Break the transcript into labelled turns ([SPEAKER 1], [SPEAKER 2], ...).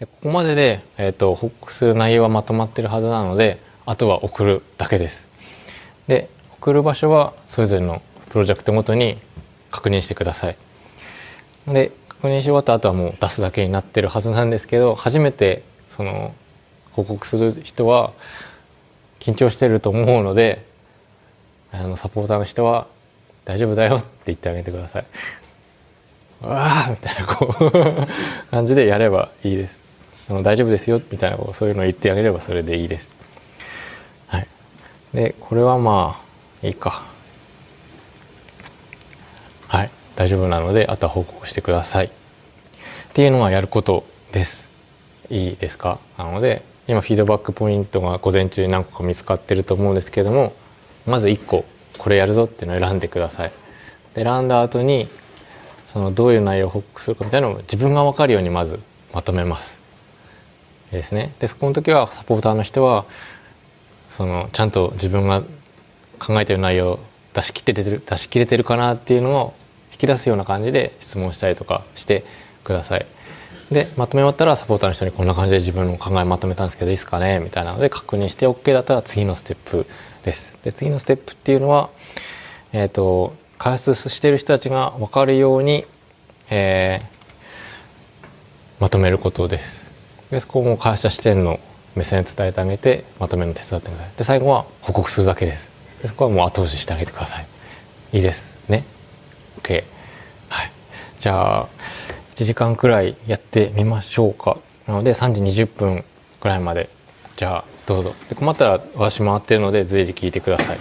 [SPEAKER 1] でここまでで、えーと、報告する内容はまとまってるはずなのであとは送るだけですで送る場所はそれぞれのプロジェクトごとに確認してくださいで確認し終わった後はもう出すだけになってるはずなんですけど初めてその報告する人は緊張してると思うのであのサポーターの人は「大丈夫だよ」って言ってあげてください。わあみたいなこう 感じでやればいいです。あの大丈夫ですよみたいなこうそういうのを言ってあげればそれでいいです。はい。でこれはまあいいか。はい大丈夫なのであとは報告してください。っていうのがやることです。いいですか？なので今フィードバックポイントが午前中に何個か見つかってると思うんですけどもまず1個これやるぞっていうのを選んでください。で選んだ後にそのどういう内容を報告するかみたいなのを自分が分かるようにまずまとめます。ですね。でそこの時はサポーターの人はそのちゃんと自分が考えてる内容を出し切ってる出し切れてるかなっていうのを引き出すような感じで質問したりとかしてください。でまとめ終わったらサポーターの人にこんな感じで自分の考えまとめたんですけどいいですかね？みたいなので確認して OK だったら次のステップです。で次のステップっていうのは、えーと、開発してる人たちが分かるように、えー、まとめることです。でそこも会社視点の目線伝えてあげてまとめの手伝ってください。で最後は報告するだけです。でそこはもう後押ししてあげてください。いいですね？OK。はい。じゃあ1時間くらいやってみましょうかなので3時20分くらいまでじゃあどうぞで困ったら私回ってるので随時聞いてください